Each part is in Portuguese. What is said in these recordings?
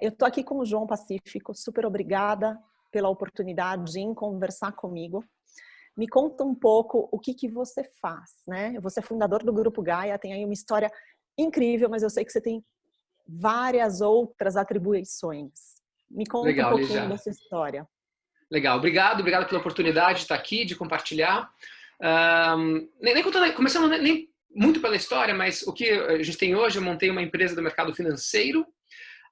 Eu estou aqui com o João Pacífico, super obrigada pela oportunidade em conversar comigo. Me conta um pouco o que, que você faz, né? Você é fundador do Grupo Gaia, tem aí uma história incrível, mas eu sei que você tem várias outras atribuições. Me conta Legal, um pouquinho Lígia. dessa história. Legal, obrigado, obrigado pela oportunidade de estar aqui, de compartilhar. Um, nem, nem contando, começando nem muito pela história, mas o que a gente tem hoje, eu montei uma empresa do mercado financeiro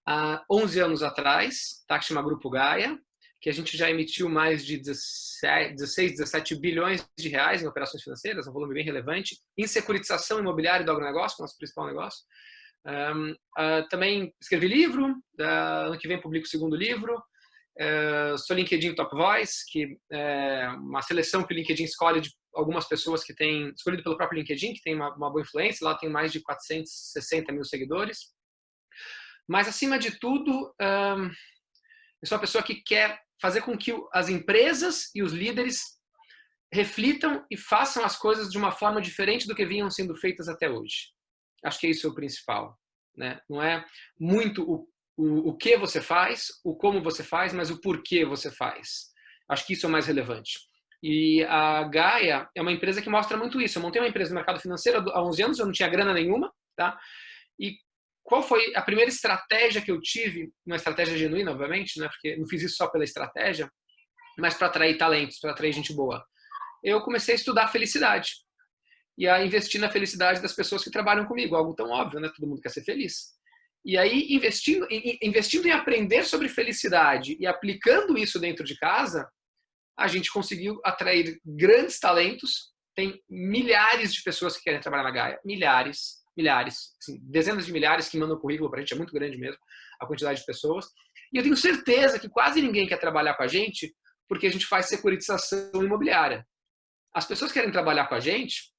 há 11 anos atrás, tá, que chama Grupo Gaia, que a gente já emitiu mais de 16, 17 bilhões de reais em operações financeiras, um volume bem relevante, em securitização imobiliária do agronegócio, nosso principal negócio. Um, uh, também escrevi livro, uh, ano que vem publico o segundo livro, uh, sou LinkedIn Top Voice, que é uma seleção que o LinkedIn escolhe de algumas pessoas que têm, escolhido pelo próprio LinkedIn, que tem uma, uma boa influência, lá tem mais de 460 mil seguidores. Mas, acima de tudo, eu sou uma pessoa que quer fazer com que as empresas e os líderes reflitam e façam as coisas de uma forma diferente do que vinham sendo feitas até hoje. Acho que isso é o principal. Né? Não é muito o, o, o que você faz, o como você faz, mas o porquê você faz. Acho que isso é o mais relevante. E a Gaia é uma empresa que mostra muito isso. Eu montei uma empresa no mercado financeiro há 11 anos, eu não tinha grana nenhuma, tá? Qual foi a primeira estratégia que eu tive? Uma estratégia genuína, obviamente, né? Porque não fiz isso só pela estratégia, mas para atrair talentos, para atrair gente boa. Eu comecei a estudar felicidade e a investir na felicidade das pessoas que trabalham comigo, algo tão óbvio, né? Todo mundo quer ser feliz. E aí, investindo, investindo em aprender sobre felicidade e aplicando isso dentro de casa, a gente conseguiu atrair grandes talentos. Tem milhares de pessoas que querem trabalhar na Gaia, milhares, milhares, assim, dezenas de milhares que mandam currículo para a gente, é muito grande mesmo a quantidade de pessoas. E eu tenho certeza que quase ninguém quer trabalhar com a gente porque a gente faz securitização imobiliária. As pessoas querem trabalhar com a gente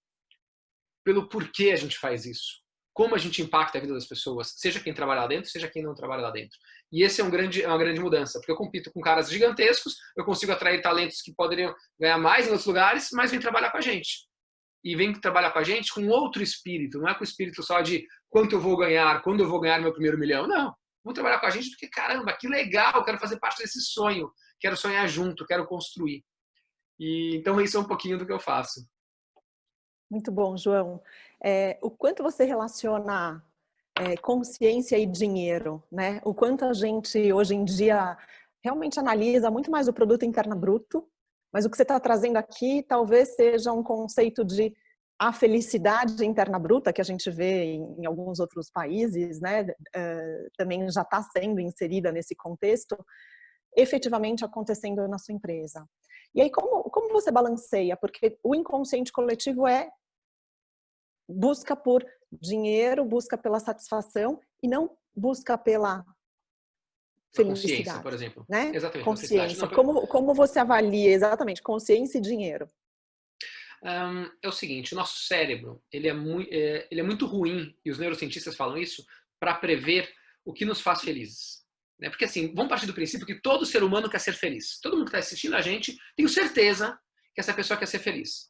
pelo porquê a gente faz isso como a gente impacta a vida das pessoas, seja quem trabalha lá dentro, seja quem não trabalha lá dentro. E esse é, um grande, é uma grande mudança, porque eu compito com caras gigantescos, eu consigo atrair talentos que poderiam ganhar mais em outros lugares, mas vem trabalhar com a gente. E vem trabalhar com a gente com outro espírito, não é com o espírito só de quanto eu vou ganhar, quando eu vou ganhar meu primeiro milhão, não. Vão trabalhar com a gente porque, caramba, que legal, quero fazer parte desse sonho, quero sonhar junto, quero construir. E Então, isso é um pouquinho do que eu faço. Muito bom, João. É, o quanto você relaciona é, consciência e dinheiro, né? O quanto a gente hoje em dia realmente analisa muito mais o produto interno bruto, mas o que você está trazendo aqui talvez seja um conceito de a felicidade interna bruta que a gente vê em, alguns outros países, né? Uh, também já está sendo inserida nesse contexto, efetivamente acontecendo na sua empresa. E aí, como, como você balanceia? Porque o inconsciente coletivo é busca por dinheiro, busca pela satisfação e não busca pela felicidade. Consciência, por exemplo. Né? Exatamente. Consciência. Não, como, como você avalia exatamente consciência e dinheiro? Um, é o seguinte, o nosso cérebro ele é, muito, é, ele é muito ruim, e os neurocientistas falam isso, para prever o que nos faz felizes. Né? Porque assim, vamos partir do princípio que todo ser humano quer ser feliz. Todo mundo que está assistindo a gente, tenho certeza que essa pessoa quer ser feliz.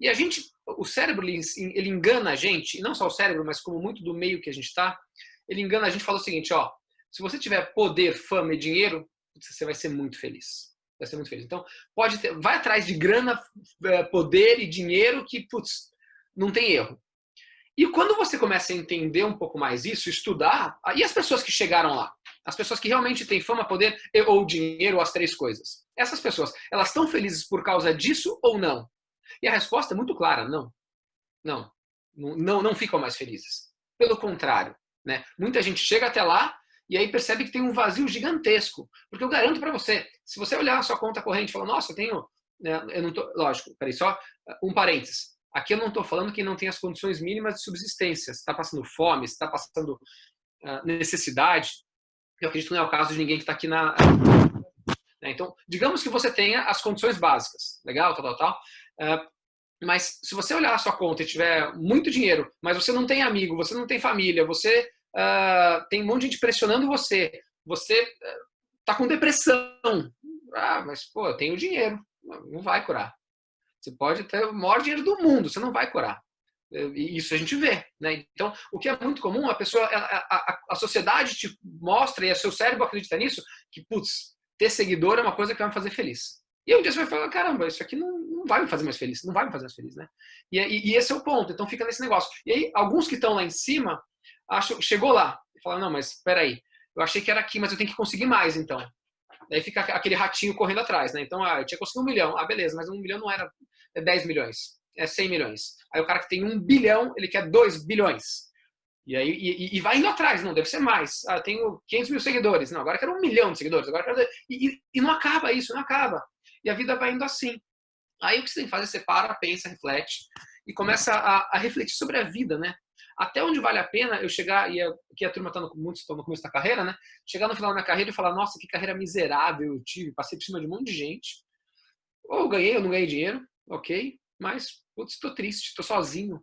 E a gente, o cérebro, ele engana a gente, e não só o cérebro, mas como muito do meio que a gente está, ele engana a gente e fala o seguinte, ó, se você tiver poder, fama e dinheiro, você vai ser muito feliz. Vai ser muito feliz. Então, pode ter, vai atrás de grana, é, poder e dinheiro que, putz, não tem erro. E quando você começa a entender um pouco mais isso, estudar, e as pessoas que chegaram lá? As pessoas que realmente têm fama, poder ou dinheiro, ou as três coisas. Essas pessoas, elas estão felizes por causa disso ou não? E a resposta é muito clara, não. Não. Não, não ficam mais felizes. Pelo contrário, né? Muita gente chega até lá e aí percebe que tem um vazio gigantesco. Porque eu garanto para você, se você olhar a sua conta corrente e falar, nossa, eu tenho... Né, eu não tô, lógico, peraí, só um parênteses. Aqui eu não estou falando que não tem as condições mínimas de subsistência. Se está passando fome, se está passando uh, necessidade, eu acredito que não é o caso de ninguém que está aqui na... Né? Então, digamos que você tenha as condições básicas, legal, tal, tal, tal. Uh, mas se você olhar a sua conta e tiver muito dinheiro, mas você não tem amigo, você não tem família, você uh, tem um monte de gente pressionando você, você uh, tá com depressão. Ah, mas pô, eu tenho dinheiro, não vai curar. Você pode ter o maior dinheiro do mundo, você não vai curar. E isso a gente vê, né? Então, o que é muito comum, a pessoa, a, a, a sociedade te mostra e o seu cérebro acredita nisso, que, putz, ter seguidor é uma coisa que vai me fazer feliz. E um dia você vai falar, caramba, isso aqui não, não vai me fazer mais feliz, não vai me fazer mais feliz, né? E, e, e esse é o ponto, então fica nesse negócio. E aí, alguns que estão lá em cima, acham, chegou lá, e falam, não, mas peraí, eu achei que era aqui, mas eu tenho que conseguir mais, então. Daí fica aquele ratinho correndo atrás, né? Então, ah, eu tinha conseguido um milhão. Ah, beleza, mas um milhão não era 10 é milhões, é 100 milhões. Aí o cara que tem um bilhão, ele quer 2 bilhões. E aí e, e, vai indo atrás, não, deve ser mais. Ah, eu tenho 500 mil seguidores. Não, agora quero um milhão de seguidores. Agora quero... e, e, não acaba isso, não acaba. E a vida vai indo assim. Aí o que você tem que fazer? Você para, pensa, reflete e começa a, a refletir sobre a vida, né? Até onde vale a pena eu chegar, e aqui a turma está no, no começo da carreira, né? Chegar no final da minha carreira e falar, nossa, que carreira miserável eu tive, passei por cima de um monte de gente. Ou ganhei ou não ganhei dinheiro, ok, mas, putz, estou triste, estou sozinho,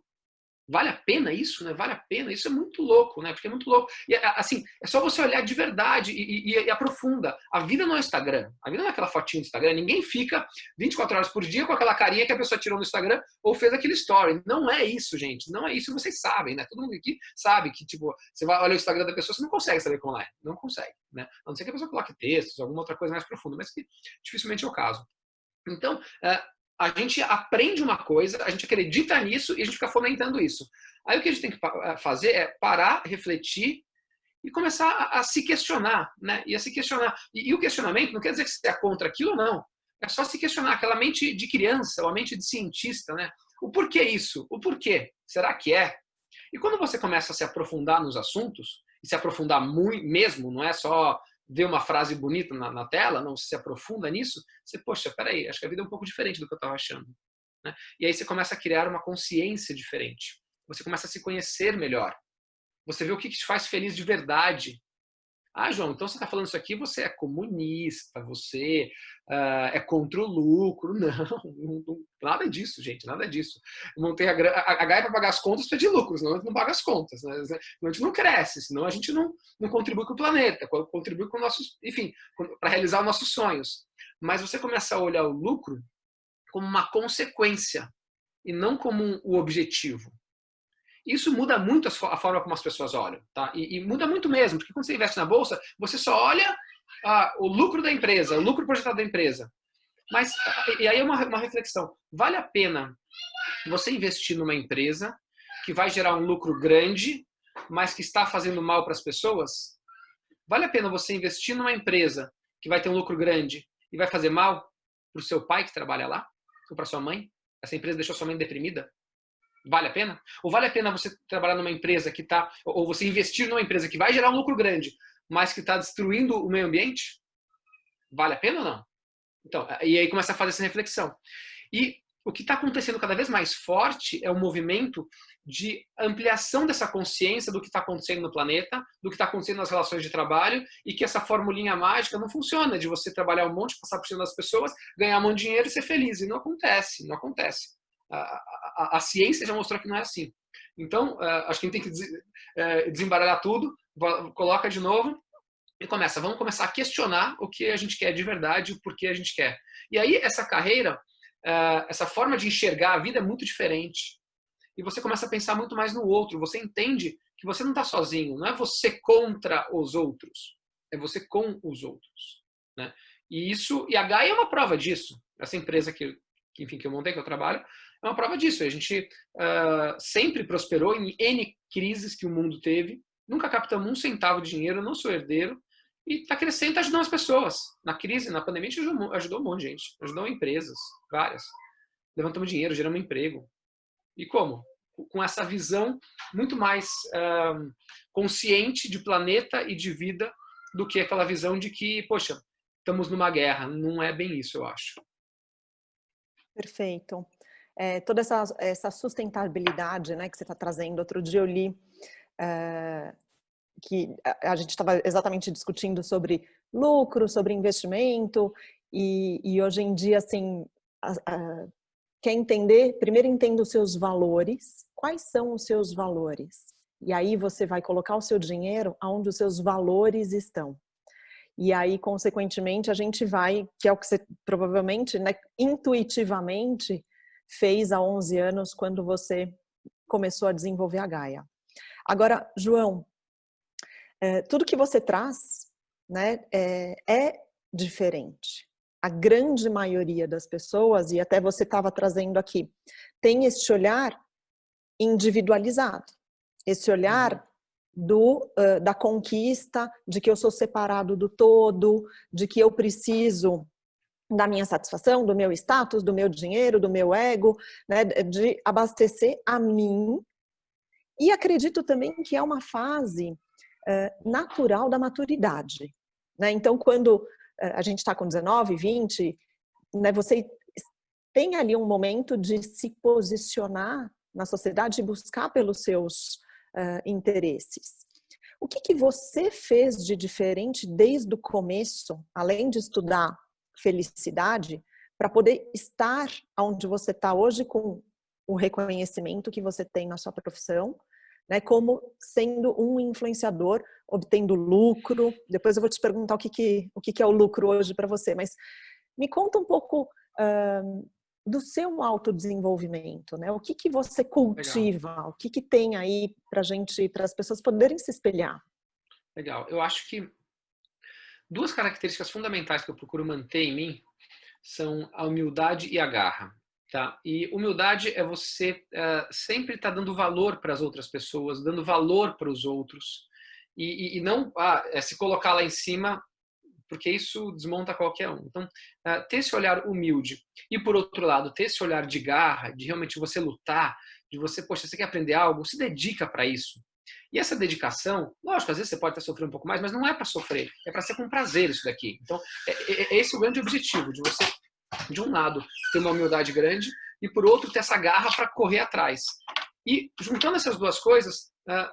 Vale a pena isso, né? Vale a pena? Isso é muito louco, né? Porque é muito louco. E, assim, é só você olhar de verdade e, e, e, aprofunda. A vida não é Instagram. A vida não é aquela fotinha do Instagram. Ninguém fica 24 horas por dia com aquela carinha que a pessoa tirou no Instagram ou fez aquele story. Não é isso, gente. Não é isso. Vocês sabem, né? Todo mundo aqui sabe que, tipo, você vai olhar o Instagram da pessoa, você não consegue saber como é. Não consegue, né? A não ser que a pessoa coloque textos, alguma outra coisa mais profunda, mas que dificilmente é o caso. Então, é, a gente aprende uma coisa, a gente acredita nisso e a gente fica fomentando isso. Aí o que a gente tem que eh, fazer é parar, refletir e começar a, a se questionar, né? E a se questionar. E, e, o questionamento não quer dizer que você é contra aquilo, não. É só se questionar, aquela mente de criança, ou a mente de cientista, né? O porquê isso? O porquê? Será que é? E quando você começa a se aprofundar nos assuntos, e se aprofundar muito mesmo, não é só vê uma frase bonita na, na, tela, não se aprofunda nisso, você, poxa, peraí, acho que a vida é um pouco diferente do que eu estava achando. Né? E aí você começa a criar uma consciência diferente. Você começa a se conhecer melhor. Você vê o que, que te faz feliz de verdade. Ah, João, então você está falando isso aqui, você é comunista, você uh, é contra o lucro. Não, não, nada disso, gente, nada disso. Não a, a, a para pagar as contas precisa de lucro, senão a gente não paga as contas. Né? A gente não cresce, senão a gente não, não contribui com o planeta, contribui com nossos, enfim, para realizar os nossos sonhos. Mas você começa a olhar o lucro como uma consequência e não como um, o objetivo. Isso muda muito a forma como as pessoas olham, tá? E, e muda muito mesmo, porque quando você investe na bolsa, você só olha ah, o lucro da empresa, o lucro projetado da empresa. Mas, e aí é uma, uma reflexão, vale a pena você investir numa empresa que vai gerar um lucro grande, mas que está fazendo mal para as pessoas? Vale a pena você investir numa empresa que vai ter um lucro grande e vai fazer mal para o seu pai que trabalha lá? Ou para sua mãe? Essa empresa deixou sua mãe deprimida? Vale a pena? Ou vale a pena você trabalhar numa empresa que está, ou você investir numa empresa que vai gerar um lucro grande, mas que está destruindo o meio ambiente? Vale a pena ou não? Então, e aí começa a fazer essa reflexão. E o que está acontecendo cada vez mais forte é o movimento de ampliação dessa consciência do que está acontecendo no planeta, do que está acontecendo nas relações de trabalho e que essa formulinha mágica não funciona de você trabalhar um monte, passar por cima das pessoas, ganhar um monte de dinheiro e ser feliz. E não acontece, não acontece a, a, ciência já mostrou que não é assim. Então, uh, acho que a gente tem que des, uh, desembaralhar tudo, coloca de novo e começa. Vamos começar a questionar o que a gente quer de verdade, o porquê a gente quer. E aí, essa carreira, uh, essa forma de enxergar a vida é muito diferente. E você começa a pensar muito mais no outro. Você entende que você não está sozinho. Não é você contra os outros. É você com os outros. Né? E isso, e a Gaia é uma prova disso. Essa empresa que, enfim, que eu montei, que eu trabalho, é uma prova disso. A gente uh, sempre prosperou em N crises que o mundo teve, nunca captamos um centavo de dinheiro, não sou herdeiro, e está crescendo, está ajudando as pessoas. Na crise, na pandemia, a gente ajudou, ajudou um monte de gente, ajudou empresas, várias. Levantamos dinheiro, geramos emprego. E como? Com essa visão muito mais uh, consciente de planeta e de vida do que aquela visão de que, poxa, estamos numa guerra. Não é bem isso, eu acho. Perfeito é, toda essa, essa sustentabilidade né, que você está trazendo. Outro dia eu li é, que a, gente estava exatamente discutindo sobre lucro, sobre investimento, e, e hoje em dia, assim, a, a, quer entender, primeiro entenda os seus valores, quais são os seus valores? E aí você vai colocar o seu dinheiro onde os seus valores estão. E aí, consequentemente, a gente vai, que é o que você provavelmente, né, intuitivamente, fez há 11 anos quando você começou a desenvolver a Gaia. Agora, João, é, tudo que você traz né, é, é diferente. A grande maioria das pessoas, e até você estava trazendo aqui, tem este olhar individualizado. Esse olhar uhum do, uh, da conquista, de que eu sou separado do todo, de que eu preciso da minha satisfação, do meu status, do meu dinheiro, do meu ego, né, de abastecer a mim. E acredito também que é uma fase uh, natural da maturidade. Né? Então, quando uh, a gente está com 19, 20, né, você tem ali um momento de se posicionar na sociedade e buscar pelos seus uh, interesses. O que, que você fez de diferente desde o começo, além de estudar felicidade, para poder estar onde você está hoje com o reconhecimento que você tem na sua profissão, né, como sendo um influenciador, obtendo lucro. Depois eu vou te perguntar o que, que, o que, que é o lucro hoje para você, mas me conta um pouco do seu autodesenvolvimento, né? O que que você cultiva? Legal. O que que tem aí para gente, para as pessoas poderem se espelhar? Legal. Eu acho que duas características fundamentais que eu procuro manter em mim são a humildade e a garra. Tá? E humildade é você uh, sempre estar tá dando valor para as outras pessoas, dando valor para os outros, e, e, e não ah, é se colocar lá em cima porque isso desmonta qualquer um. Então, uh, ter esse olhar humilde e, por outro lado, ter esse olhar de garra, de realmente você lutar, de você, poxa, você quer aprender algo, se dedica para isso. E essa dedicação, lógico, às vezes você pode estar sofrendo um pouco mais, mas não é para sofrer, é para ser com prazer isso daqui. Então, é, é, é esse o grande objetivo, de você, de um lado, ter uma humildade grande e, por outro, ter essa garra para correr atrás. E, juntando essas duas coisas, uh,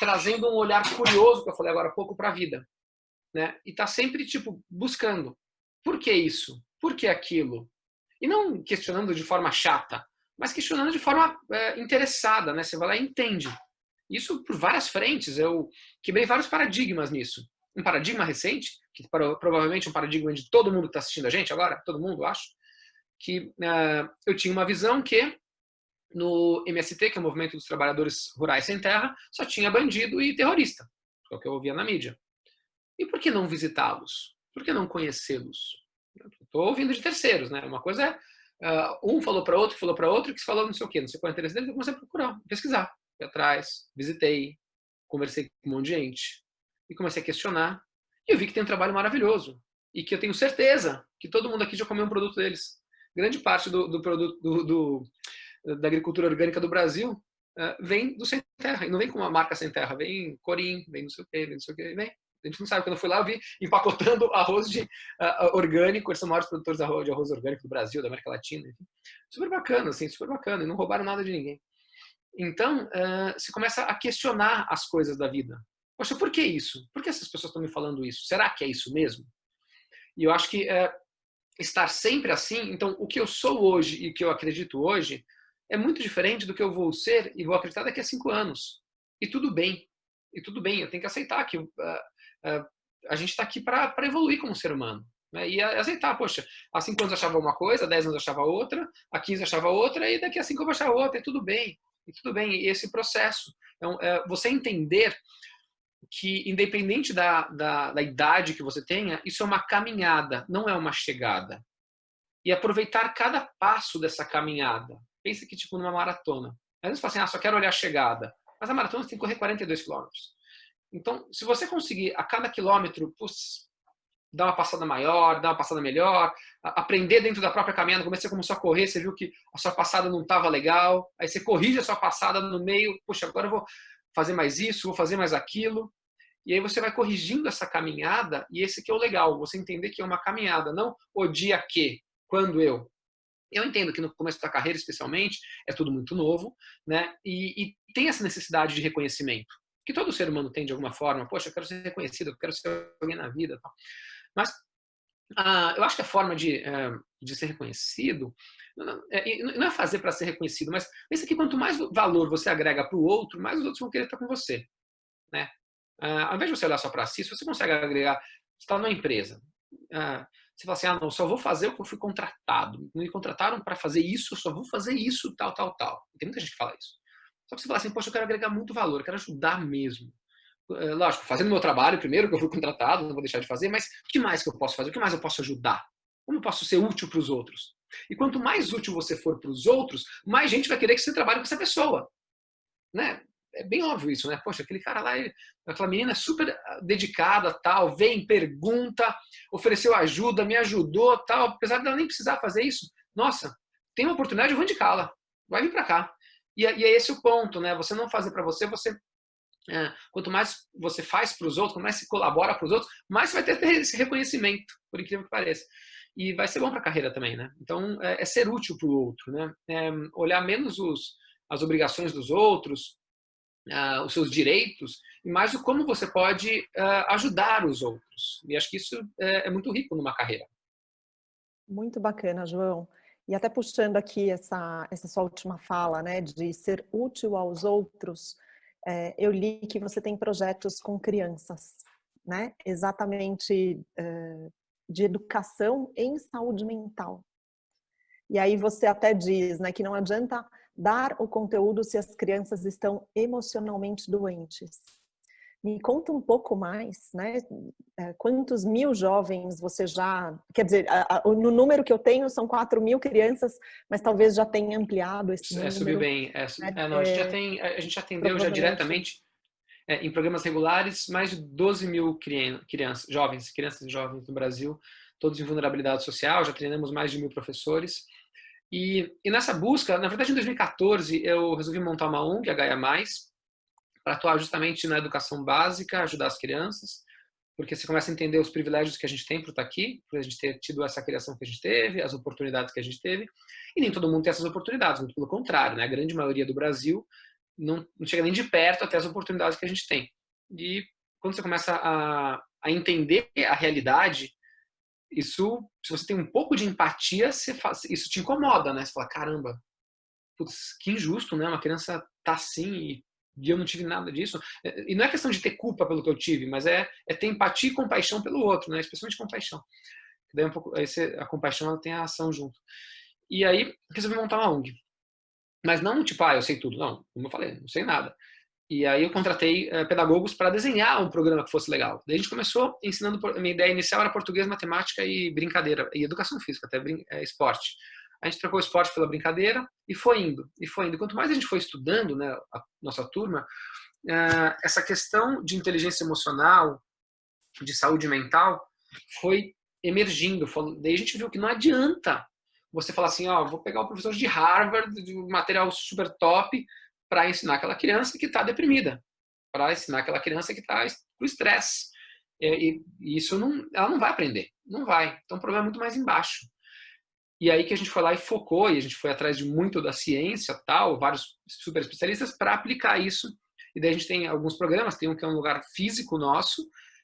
trazendo um olhar curioso, que eu falei agora há pouco, para a vida né? E tá sempre tipo buscando. Por que isso? Por que aquilo? E não questionando de forma chata, mas questionando de forma é, interessada, né? Você vai lá e entende. Isso por várias frentes. Eu quebrei vários paradigmas nisso. Um paradigma recente, que provavelmente é um paradigma de todo mundo que está assistindo a gente agora, todo mundo, acho, que uh, eu tinha uma visão que no MST, que é o Movimento dos Trabalhadores Rurais Sem Terra, só tinha bandido e terrorista, que é o que eu ouvia na mídia. E por que não visitá-los? Por que não conhecê-los? Estou ouvindo de terceiros, né? Uma coisa é uh, um falou para outro, falou para outro, que se falou não sei o quê, não sei qual é o interesse dele, eu comecei a procurar, pesquisar, fui atrás, visitei, conversei com um monte de gente e comecei a questionar. E eu vi que tem um trabalho maravilhoso e que eu tenho certeza que todo mundo aqui já comeu um produto deles. Grande parte do, do produto do, do, da agricultura orgânica do Brasil uh, vem do sem terra e não vem com uma marca sem terra, vem Corim, vem não sei o quê, vem não sei o quê, vem a gente não sabe. Quando eu fui lá, eu vi empacotando arroz de, uh, orgânico. Eles são maiores produtores de arroz, de arroz orgânico do Brasil, da América Latina. Enfim. Super bacana, assim, super bacana. E não roubaram nada de ninguém. Então, uh, você começa a questionar as coisas da vida. Poxa, por que isso? Por que essas pessoas estão me falando isso? Será que é isso mesmo? E eu acho que uh, estar sempre assim, então, o que eu sou hoje e o que eu acredito hoje é muito diferente do que eu vou ser e vou acreditar daqui a cinco anos. E tudo bem. E tudo bem, eu tenho que aceitar que uh, é, a gente está aqui para evoluir como ser humano. Né? E aceitar, poxa, há cinco anos achava uma coisa, há dez anos achava outra, há 15 eu achava outra, e daqui a cinco eu vou achar outra, e tudo bem. E tudo bem, esse processo. Então, é, você entender que, independente da, da, da idade que você tenha, isso é uma caminhada, não é uma chegada. E aproveitar cada passo dessa caminhada. Pensa que, tipo, numa maratona. Às vezes você fala assim, ah, só quero olhar a chegada. Mas a maratona você tem que correr 42 quilômetros. Então, se você conseguir a cada quilômetro pus, dar uma passada maior, dar uma passada melhor, aprender dentro da própria caminhada, como você começou a correr, você viu que a sua passada não estava legal, aí você corrige a sua passada no meio, puxa, agora eu vou fazer mais isso, vou fazer mais aquilo, e aí você vai corrigindo essa caminhada, e esse que é o legal, você entender que é uma caminhada, não o dia que, quando eu. Eu entendo que no começo da carreira, especialmente, é tudo muito novo, né? E, e tem essa necessidade de reconhecimento que todo ser humano tem de alguma forma. Poxa, eu quero ser reconhecido, eu quero ser alguém na vida. Tal. Mas ah, eu acho que a forma de, eh, de ser reconhecido não é, é fazer para ser reconhecido, mas pensa que quanto mais valor você agrega para o outro, mais os outros vão querer estar com você. Né? Ah, ao invés de você olhar só para si, se você consegue agregar, você está numa empresa, ah, você fala assim, ah, não, só vou fazer o que eu fui contratado. Me contrataram para fazer isso, só vou fazer isso, tal, tal, tal. Tem muita gente que fala isso. Só que você fala assim, poxa, eu quero agregar muito valor, eu quero ajudar mesmo. É, lógico, fazendo meu trabalho primeiro, que eu fui contratado, não vou deixar de fazer, mas o que mais que eu posso fazer? O que mais eu posso ajudar? Como eu posso ser útil para os outros? E quanto mais útil você for para os outros, mais gente vai querer que você trabalhe com essa pessoa. Né? É bem óbvio isso, né? Poxa, aquele cara lá, aquela menina é super dedicada, tal, vem, pergunta, ofereceu ajuda, me ajudou, tal, apesar dela nem precisar fazer isso. Nossa, tem uma oportunidade, eu vou indicá-la. Vai vir para cá. E, é, e, é esse o ponto, né? Você não fazer para você, você quanto mais você faz para os outros, quanto mais você colabora para os outros, mais você vai ter esse reconhecimento, por incrível que pareça. E vai ser bom para a carreira também, né? Então, é, é ser útil para o outro, né? É olhar menos os, as obrigações dos outros, uh, os seus direitos, e mais o como você pode uh, ajudar os outros. E acho que isso é, é muito rico numa carreira. Muito bacana, João. E até puxando aqui essa, essa sua última fala, né, de ser útil aos outros, é, eu li que você tem projetos com crianças, né, exatamente é, de educação em saúde mental. E aí você até diz, né, que não adianta dar o conteúdo se as crianças estão emocionalmente doentes. Me conta um pouco mais, né? É, quantos mil jovens você já... Quer dizer, no número que eu tenho são 4 mil crianças, mas talvez já tenha ampliado esse é, número. É, subiu bem. É, é, não, a, gente já é, tem, a gente atendeu já diretamente é, em programas regulares mais de 12 mil crianças, jovens, crianças e jovens no Brasil, todos em vulnerabilidade social, já treinamos mais de mil professores. E, e nessa busca, na verdade em 2014, eu resolvi montar uma ONG, a Gaia Mais, para atuar justamente na educação básica, ajudar as crianças, porque você começa a entender os privilégios que a gente tem por estar aqui, por a gente ter tido essa criação que a gente teve, as oportunidades que a gente teve, e nem todo mundo tem essas oportunidades, muito pelo contrário, né? a grande maioria do Brasil não, não chega nem de perto até as oportunidades que a gente tem. E quando você começa a, a entender a realidade, isso, se você tem um pouco de empatia, faz, isso te incomoda, né? Você fala, caramba, putz, que injusto, né? Uma criança tá assim e e eu não tive nada disso. E não é questão de ter culpa pelo que eu tive, mas é, é ter empatia e compaixão pelo outro, né? especialmente compaixão. Daí um pouco, aí você, a compaixão ela tem a ação junto. E aí resolvi montar uma ONG. Mas não tipo, ah, eu sei tudo. Não, como eu falei, não sei nada. E aí eu contratei uh, pedagogos para desenhar um programa que fosse legal. Daí a gente começou ensinando, minha ideia inicial era português, matemática e brincadeira, e educação física, até é, esporte a gente trocou o esporte pela brincadeira e foi indo, e foi indo. Quanto mais a gente foi estudando, né, a nossa turma, eh, essa questão de inteligência emocional, de saúde mental, foi emergindo. Daí a gente viu que não adianta você falar assim, ó, vou pegar o professor de Harvard, de material super top, para ensinar aquela criança que está deprimida, para ensinar aquela criança que está com estresse. E, e, isso não, ela não vai aprender, não vai. Então o problema é muito mais embaixo. E aí que a gente foi lá e focou, e a gente foi atrás de muito da ciência, tal, vários super especialistas, para aplicar isso. E daí a gente tem alguns programas, tem um que é um lugar físico nosso,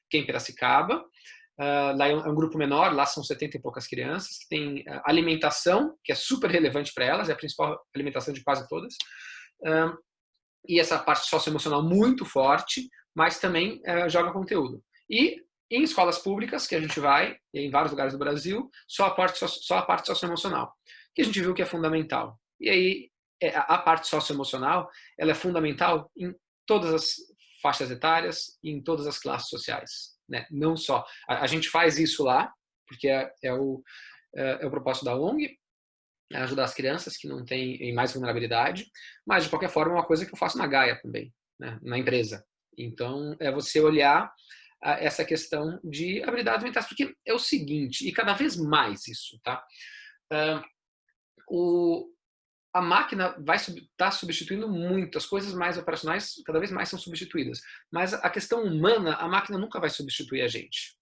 que é em Piracicaba, uh, lá é um, é um, grupo menor, lá são 70 e poucas crianças, que tem uh, alimentação, que é super relevante para elas, é a principal alimentação de quase todas, uh, e essa parte socioemocional muito forte, mas também joga conteúdo. E em escolas públicas, que a gente vai, em vários lugares do Brasil, só a parte, só a parte socioemocional, que a gente viu que é fundamental. E aí, é, a parte socioemocional, ela é fundamental em todas as faixas etárias e em todas as classes sociais. Né? Não só. A, a gente faz isso lá, porque é, é, o, é, é o propósito da ONG, é ajudar as crianças que não têm mais vulnerabilidade, mas de qualquer forma é uma coisa que eu faço na Gaia também, né? na empresa. Então, é você olhar essa questão de habilidades mentais, porque é o seguinte, e cada vez mais isso, tá? O, a máquina vai estar tá substituindo muito, as coisas mais operacionais cada vez mais são substituídas, mas a questão humana, a máquina nunca vai substituir a gente.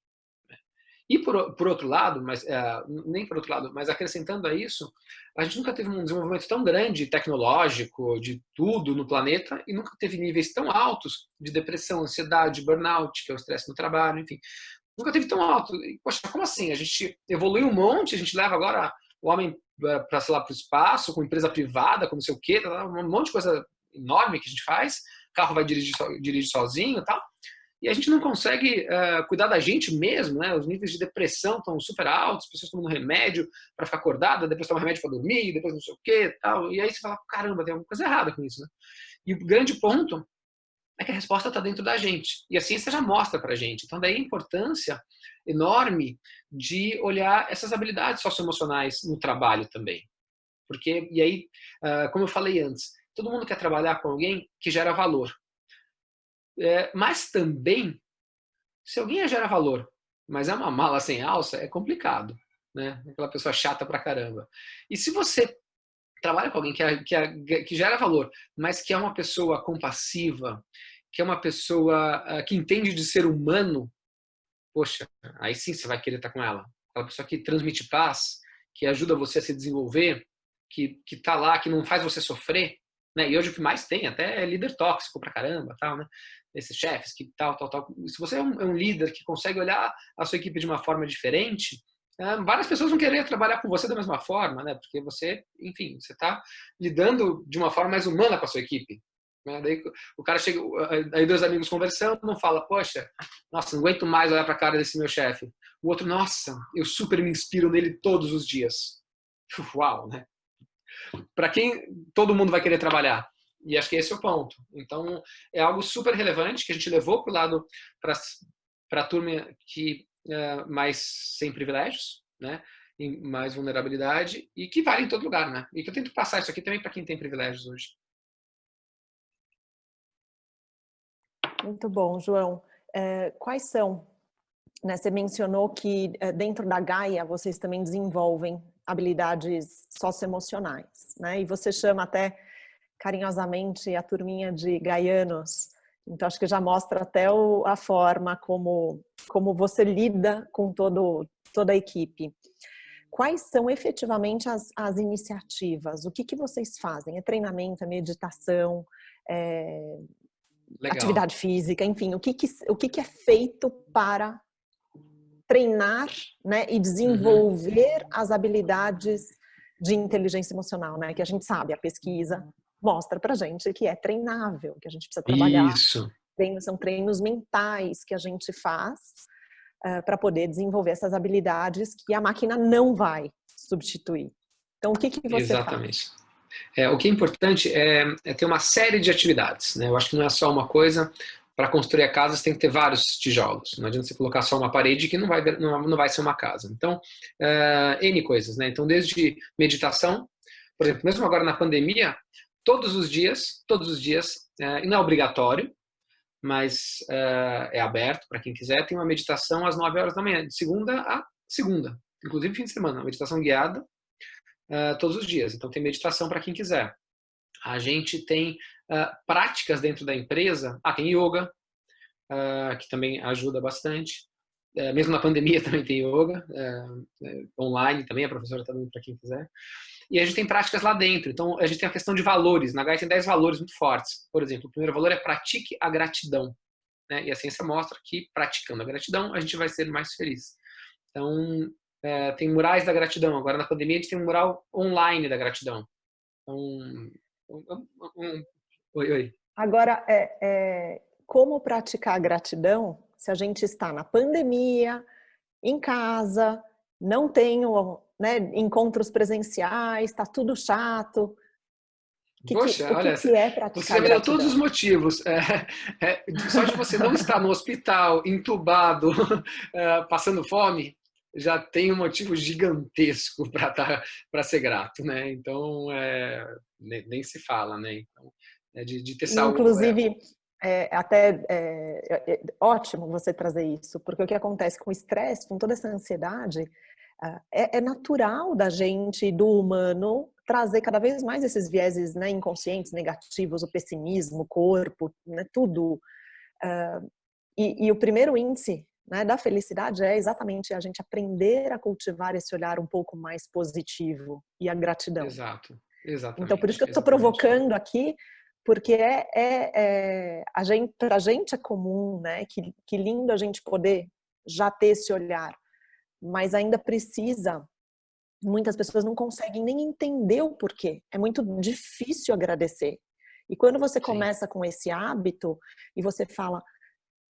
E por, por outro lado, mas é, nem por outro lado, mas acrescentando a isso, a gente nunca teve um desenvolvimento tão grande tecnológico de tudo no planeta e nunca teve níveis tão altos de depressão, ansiedade, burnout, que é o estresse no trabalho, enfim. Nunca teve tão alto. E, poxa, como assim? A gente evoluiu um monte, a gente leva agora o homem é, para sei lá para o espaço, com empresa privada, com não sei o quê, tá, um monte de coisa enorme que a gente faz. Carro vai dirigir, dirigir sozinho e tal e a gente não consegue uh, cuidar da gente mesmo, né? Os níveis de depressão estão super altos, as pessoas tomando remédio para ficar acordada, depois tomam remédio para dormir, depois não sei o que tal. E aí você fala, caramba, tem alguma coisa errada com isso, né? E o grande ponto é que a resposta está dentro da gente. E a ciência já mostra para a gente. Então, daí a importância enorme de olhar essas habilidades socioemocionais no trabalho também. Porque, e aí, ah, como eu falei antes, todo mundo quer trabalhar com alguém que gera valor. É, mas também, se alguém gera valor, mas é uma mala sem alça, é complicado. Né? Aquela pessoa chata pra caramba. E se você trabalha com alguém que, é, que, é, que gera valor, mas que é uma pessoa compassiva, que é uma pessoa uh, que entende de ser humano, poxa, aí sim você vai querer estar com ela. Aquela pessoa que transmite paz, que ajuda você a se desenvolver, que, que tá lá, que não faz você sofrer, né? E hoje o que mais tem até é líder tóxico pra caramba, tal, né? Esses chefes que tal, tal, tal. Se você é um, é um líder que consegue olhar a sua equipe de uma forma diferente, é, várias pessoas vão querer trabalhar com você da mesma forma, né? Porque você, enfim, você está lidando de uma forma mais humana com a sua equipe. Né? Daí o cara chega, aí dois amigos conversando, não fala, poxa, nossa, não aguento mais olhar para a cara desse meu chefe. O outro, nossa, eu super me inspiro nele todos os dias. Uau, né? Para quem todo mundo vai querer trabalhar? E acho que esse é o ponto. Então, é algo super relevante que a gente levou para o lado, para a turma que uh, mais sem privilégios, né? E mais vulnerabilidade e que vale em todo lugar, né? E que eu tento passar isso aqui também para quem tem privilégios hoje. Muito bom, João. É, quais são? Né, você mencionou que é, dentro da Gaia vocês também desenvolvem habilidades socioemocionais, né? E você chama até carinhosamente a turminha de gaianos então, acho que já mostra até o, a forma como, como você lida com todo, toda a equipe. Quais são efetivamente as, as iniciativas? O que, que vocês fazem? É treinamento, é meditação, é atividade física, enfim, o que, que, o que, que é feito para treinar né, e desenvolver uhum. as habilidades de inteligência emocional, né? Que a gente sabe, a pesquisa mostra pra gente que é treinável, que a gente precisa trabalhar. Isso. Treinos, são treinos mentais que a gente faz uh, eh, para poder desenvolver essas habilidades que a máquina não vai substituir. Então, o que, que você Exatamente. faz? É, o que é importante é, é, ter uma série de atividades. Né? Eu acho que não é só uma coisa. Para construir a casa, você tem que ter vários tijolos. Não adianta você colocar só uma parede que não vai, não, não vai ser uma casa. Então, uh, N coisas. Né? Então, desde meditação, por exemplo, mesmo agora na pandemia, todos os dias, todos os dias, é, e não é obrigatório, mas é, é aberto para quem quiser, tem uma meditação às 9 horas da manhã, de segunda a segunda, inclusive fim de semana, uma meditação guiada é, todos os dias. Então tem meditação para quem quiser. A gente tem práticas dentro da empresa, ah, tem yoga, que também ajuda bastante. Mesmo na pandemia também tem yoga, online também, a professora está dando para quem quiser. E a gente tem práticas lá dentro. Então, a gente tem a questão de valores. Na GAI tem 10 valores muito fortes. Por exemplo, o primeiro valor é pratique a gratidão. Né? E a ciência mostra que praticando a gratidão, a gente vai ser mais feliz. Então, é, tem murais da gratidão. Agora, na pandemia, a gente tem um mural online da gratidão. Então, um, um, oi, oi. Agora, é, é, como praticar a gratidão se a gente está na pandemia, em casa, não tenho né, encontros presenciais, está tudo chato. Que, Poxa, que, olha, que é você me deu todos os motivos. É, é, só de você não estar no hospital, entubado, é, passando fome, já tem um motivo gigantesco para tá, ser grato, né? Então, é, nem, nem, se fala, né? Então, é de, de ter saúde. Inclusive, é, até é, ótimo você trazer isso, porque o que acontece com o estresse, com toda essa ansiedade, é, é, natural da gente, do humano, trazer cada vez mais esses vieses né, inconscientes, negativos, o pessimismo, o corpo, né, tudo. Uh, e, e, o primeiro índice né, da felicidade é exatamente a gente aprender a cultivar esse olhar um pouco mais positivo e a gratidão. Exato, exatamente. Então, por isso que eu estou provocando aqui, porque é, é, é a gente, para a gente é comum, né? Que, que lindo a gente poder já ter esse olhar mas ainda precisa. Muitas pessoas não conseguem nem entender o porquê. É muito difícil agradecer. E quando você Sim. começa com esse hábito e você fala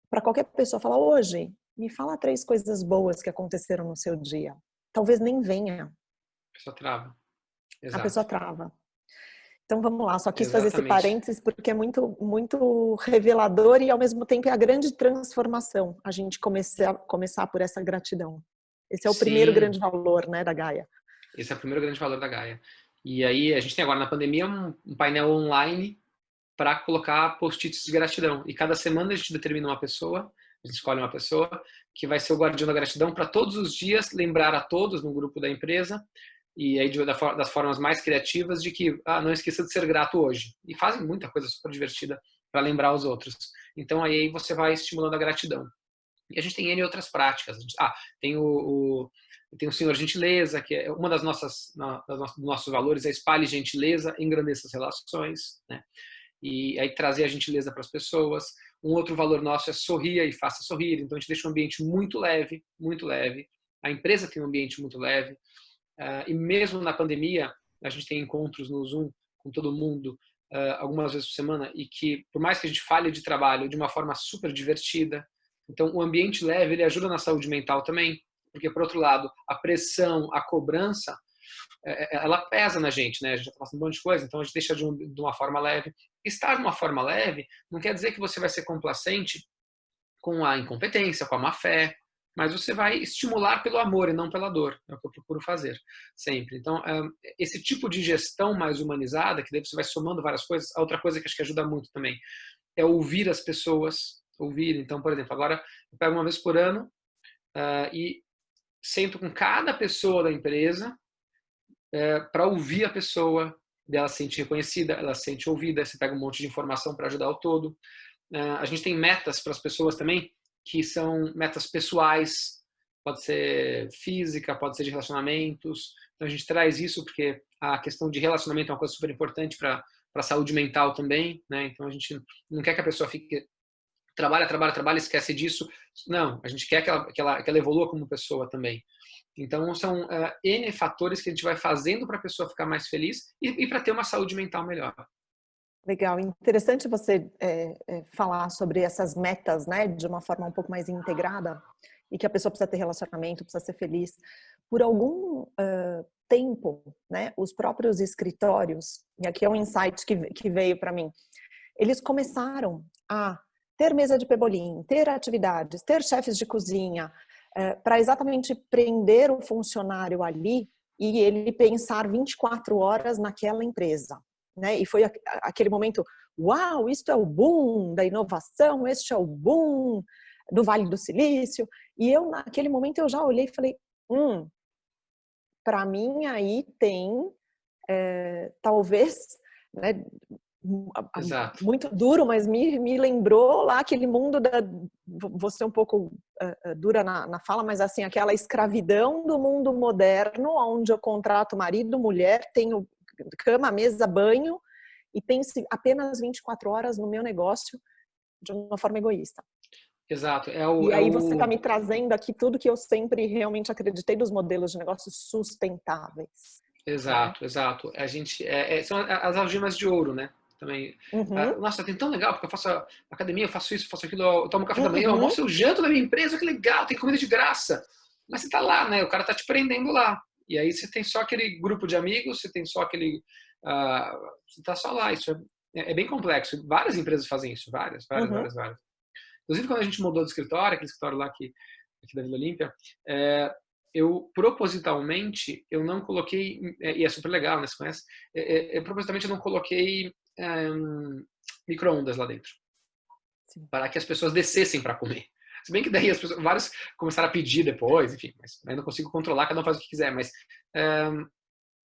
para qualquer pessoa, fala hoje, me fala três coisas boas que aconteceram no seu dia. Talvez nem venha. A pessoa trava. Exato. A pessoa trava. Então vamos lá, só quis Exatamente. fazer esse parênteses porque é muito, muito revelador e ao mesmo tempo é a grande transformação a gente começar, começar por essa gratidão. Esse é o Sim. primeiro grande valor né, da Gaia. Esse é o primeiro grande valor da Gaia. E aí a gente tem agora na pandemia um, um painel online para colocar post-its de gratidão. E cada semana a gente determina uma pessoa, a gente escolhe uma pessoa que vai ser o guardião da gratidão para todos os dias lembrar a todos no grupo da empresa e aí de, das formas mais criativas de que ah, não esqueça de ser grato hoje. E fazem muita coisa super divertida para lembrar os outros. Então aí você vai estimulando a gratidão. E a gente tem N outras práticas. Ah, tem o, o, tem o Senhor Gentileza, que é uma das nossas, das nossas dos nossos valores, é espalhe gentileza, engrandeça as relações, né? E aí trazer a gentileza para as pessoas. Um outro valor nosso é sorria e faça sorrir. Então a gente deixa um ambiente muito leve, muito leve. A empresa tem um ambiente muito leve. Uh, e mesmo na pandemia, a gente tem encontros no Zoom com todo mundo uh, algumas vezes por semana e que, por mais que a gente fale de trabalho de uma forma super divertida, então o ambiente leve ele ajuda na saúde mental também, porque por outro lado a pressão, a cobrança, é, é, ela pesa na gente, né? A gente está passando um monte de coisa, então a gente deixa de, de uma forma leve. Estar de uma forma leve não quer dizer que você vai ser complacente com a incompetência, com a má fé, mas você vai estimular pelo amor e não pela dor. É o que eu procuro fazer sempre. Então, esse tipo de gestão mais humanizada, que daí você vai somando várias coisas, a outra coisa que acho que ajuda muito também é ouvir as pessoas, ouvir. Então, por exemplo, agora eu pego uma vez por ano uh, e sento com cada pessoa da empresa uh, para ouvir a pessoa, dela se sente reconhecida, ela se sente ouvida, você pega um monte de informação para ajudar o todo. Uh, a gente tem metas para as pessoas também, que são metas pessoais, pode ser física, pode ser de relacionamentos. Então a gente traz isso porque a questão de relacionamento é uma coisa super importante para a saúde mental também, né? Então a gente não quer que a pessoa fique trabalha, trabalha, trabalha, esquece disso. Não, a gente quer que ela, que ela, que ela evolua como pessoa também. Então são uh, N fatores que a gente vai fazendo para a pessoa ficar mais feliz e, e para ter uma saúde mental melhor. Legal, interessante você é, é, falar sobre essas metas, né, de uma forma um pouco mais integrada e que a pessoa precisa ter relacionamento, precisa ser feliz. Por algum uh, tempo, né, os próprios escritórios, e aqui é um insight que, que veio para mim, eles começaram a ter mesa de pebolim, ter atividades, ter chefes de cozinha, uh, para exatamente prender o funcionário ali e ele pensar 24 horas naquela empresa né? E foi aquele momento, uau, isto é o boom da inovação, este é o boom do Vale do Silício. E eu, naquele momento, eu já olhei e falei, hum, para mim aí tem, é, talvez, né, Exato. muito duro, mas me, me lembrou lá aquele mundo da, vou ser um pouco uh, dura na, na fala, mas assim, aquela escravidão do mundo moderno, onde eu contrato marido, mulher, tenho cama, mesa, banho e pense apenas 24 horas no meu negócio de uma forma egoísta. Exato. É o, e é aí você está me trazendo aqui tudo que eu sempre realmente acreditei dos modelos de negócios sustentáveis. Exato, né? exato. A gente é, é, são as algemas de ouro, né? Também. Uhum. Ah, nossa, tem tão legal porque eu faço academia, eu faço isso, eu faço aquilo, eu tomo café uhum. da manhã, eu uhum. almoço, eu janto na minha empresa, que legal, tem comida de graça. Mas você está lá, né? O cara está te prendendo lá. E aí você tem só aquele grupo de amigos, você tem só aquele. Uh, você está só lá. Isso é, é, bem complexo. Várias empresas fazem isso, várias, várias, uhum. várias, várias. Inclusive, quando a gente mudou de escritório, aquele escritório lá aqui, aqui da Vila Olímpia, é, eu propositalmente eu não coloquei é, e é super legal, né? Você conhece? É, é, propositalmente eu não coloquei um, microondas lá dentro Sim. para que as pessoas descessem para comer. Se bem que daí as pessoas, vários começaram a pedir depois, enfim, mas ainda não consigo controlar, cada um faz o que quiser, mas um,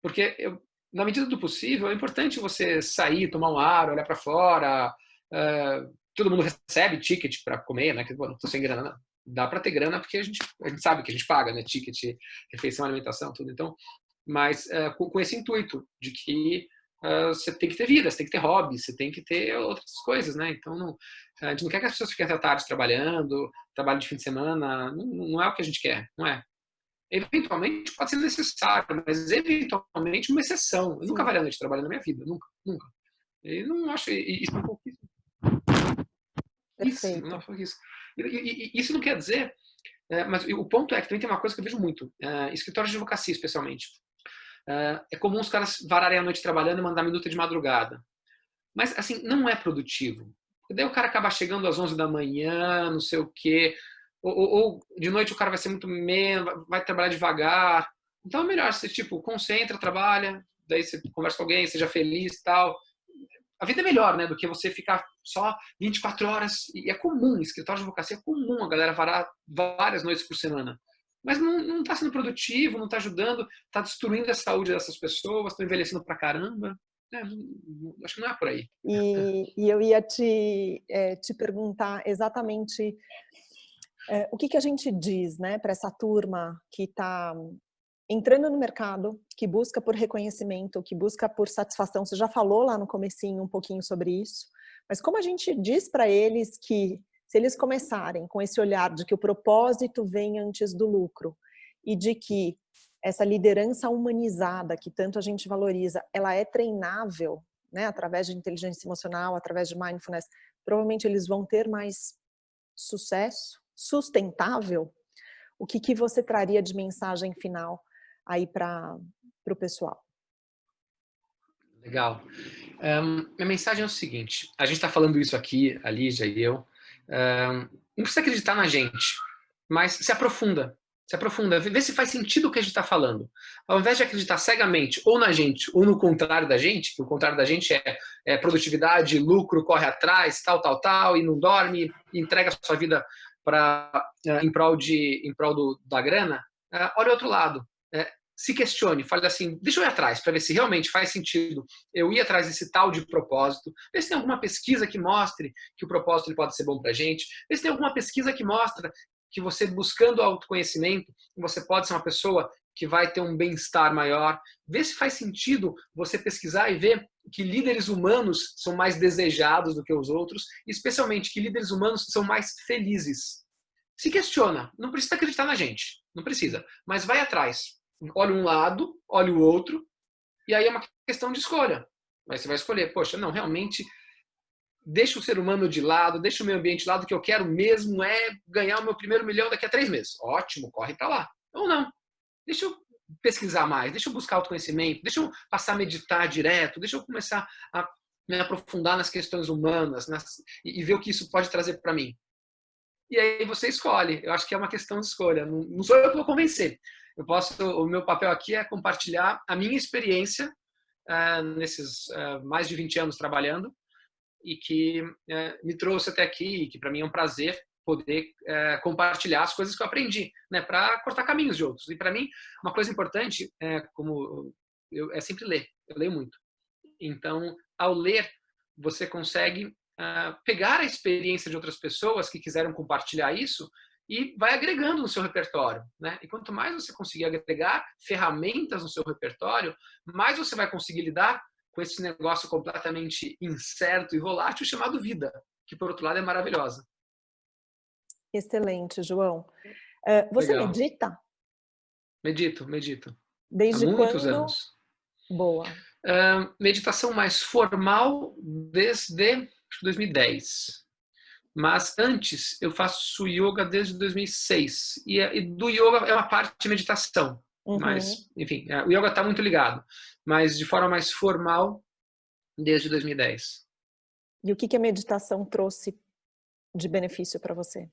porque eu, na medida do possível é importante você sair, tomar um ar, olhar para fora. Uh, todo mundo recebe ticket para comer, né? Que bom, não tô sem grana, não. Dá para ter grana porque a gente, a gente sabe que a gente paga, né? Ticket, refeição, alimentação, tudo. Então, mas uh, com, com, esse intuito de que uh, você tem que ter vida, você tem que ter hobby, você tem que ter outras coisas, né? Então, não, a gente não quer que as pessoas fiquem até tarde trabalhando, trabalho de fim de semana, não, não é o que a gente quer, não é. Eventualmente pode ser necessário, mas eventualmente uma exceção. Eu nunca varei a noite trabalhando na minha vida, nunca, nunca. E não acho isso é um pouquíssimo. Isso, não isso. E, e, isso não quer dizer, é, mas o ponto é que também tem uma coisa que eu vejo muito, é, escritórios de advocacia especialmente. Uh, é comum os caras vararem a noite trabalhando e mandar minuto de madrugada. Mas, assim, não é produtivo. Daí o cara acaba chegando às 11 da manhã, não sei o quê. Ou, ou, ou de noite o cara vai ser muito menos, vai trabalhar devagar. Então é melhor você, tipo, concentra, trabalha, daí você conversa com alguém, seja feliz e tal. A vida é melhor, né, do que você ficar só 24 horas. E é comum, escritório de advocacia é comum a galera varar várias noites por semana. Mas não está sendo produtivo, não está ajudando, está destruindo a saúde dessas pessoas, estão envelhecendo pra caramba. É, acho que não é por aí. E, e eu ia te, é, te perguntar exatamente é, o que, que a gente diz né, para essa turma que está entrando no mercado, que busca por reconhecimento, que busca por satisfação. Você já falou lá no comecinho um pouquinho sobre isso, mas como a gente diz para eles que se eles começarem com esse olhar de que o propósito vem antes do lucro e de que essa liderança humanizada que tanto a gente valoriza, ela é treinável, né, através de inteligência emocional, através de mindfulness, provavelmente eles vão ter mais sucesso, sustentável. O que, que você traria de mensagem final aí para o pessoal? Legal. Um, minha mensagem é o seguinte, a gente está falando isso aqui, a Lígia e eu, não precisa acreditar na gente, mas se aprofunda, se aprofunda, vê se faz sentido o que a gente está falando. Ao invés de acreditar cegamente ou na gente ou no contrário da gente, que o contrário da gente é, é produtividade, lucro, corre atrás, tal, tal, tal, e não dorme, e entrega a sua vida para uh, em prol, de, em prol do, da grana, uh, olha o outro lado. Se questione, fale assim, deixa eu ir atrás para ver se realmente faz sentido eu ir atrás desse tal de propósito, ver se tem alguma pesquisa que mostre que o propósito pode ser bom para a gente, ver se tem alguma pesquisa que mostra que você buscando autoconhecimento, você pode ser uma pessoa que vai ter um bem-estar maior, ver se faz sentido você pesquisar e ver que líderes humanos são mais desejados do que os outros, especialmente que líderes humanos são mais felizes. Se questiona, não precisa acreditar na gente, não precisa, mas vai atrás. Olha um lado, olha o outro, e aí é uma questão de escolha. Mas você vai escolher, poxa, não, realmente deixa o ser humano de lado, deixa o meio ambiente de lado, que eu quero mesmo é ganhar o meu primeiro milhão daqui a três meses. Ótimo, corre para lá. Ou não. Deixa eu pesquisar mais, deixa eu buscar autoconhecimento, deixa eu passar a meditar direto, deixa eu começar a me aprofundar nas questões humanas nas, e, e, ver o que isso pode trazer para mim. E aí você escolhe. Eu acho que é uma questão de escolha. Não, não sou eu que vou convencer. Eu posso, o meu papel aqui é compartilhar a minha experiência uh, nesses uh, mais de 20 anos trabalhando e que uh, me trouxe até aqui e que para mim é um prazer poder compartilhar as coisas que eu aprendi, né, para cortar caminhos de outros. E para mim, uma coisa importante é como eu, é sempre ler. Eu leio muito. Então, ao ler, você consegue pegar a experiência de outras pessoas que quiseram compartilhar isso e vai agregando no seu repertório. Né? E quanto mais você conseguir agregar ferramentas no seu repertório, mais você vai conseguir lidar com esse negócio completamente incerto e volátil chamado vida, que por outro lado é maravilhosa. Excelente, João. Uh, você Legal. medita? Medito, medito. Desde Há muitos quando? anos. Boa. Meditação mais formal desde 2010. Mas antes eu faço yoga desde 2006 e, e do yoga é uma parte de meditação. Uhum. Mas, enfim, é, o yoga está muito ligado, mas de forma mais formal desde 2010. E o que, que a meditação trouxe de benefício para você?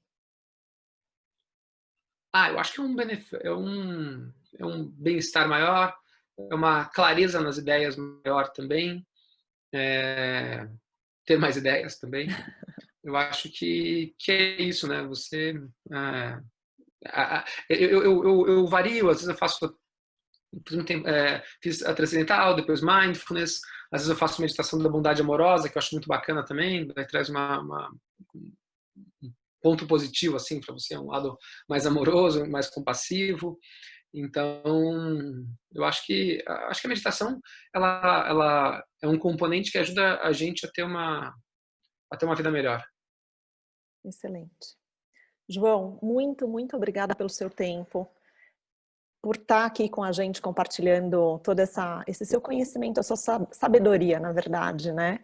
Ah, eu acho que é um, é um, é um bem-estar maior, é uma clareza nas ideias maior também, é, ter mais ideias também. eu acho que, que é isso, né? Você. Ah, eu, eu, eu, eu, vario, às vezes eu faço. É, fiz a transcendental, depois mindfulness, às vezes eu faço meditação da bondade amorosa, que eu acho muito bacana também, traz uma, uma, um ponto positivo assim para você, um lado mais amoroso, mais compassivo. Então, eu acho que acho que a meditação ela, ela é um componente que ajuda a gente a ter uma a ter uma vida melhor. Excelente. João, muito, muito obrigada pelo seu tempo, por estar aqui com a gente compartilhando todo essa, esse seu conhecimento, a sua sabedoria, na verdade, né?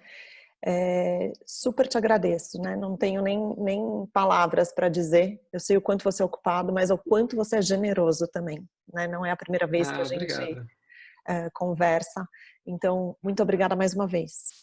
É, super te agradeço, né? Não tenho nem, nem palavras para dizer. Eu sei o quanto você é ocupado, mas o quanto você é generoso também, né? Não é a primeira vez ah, que a gente conversa. Então, muito obrigada mais uma vez.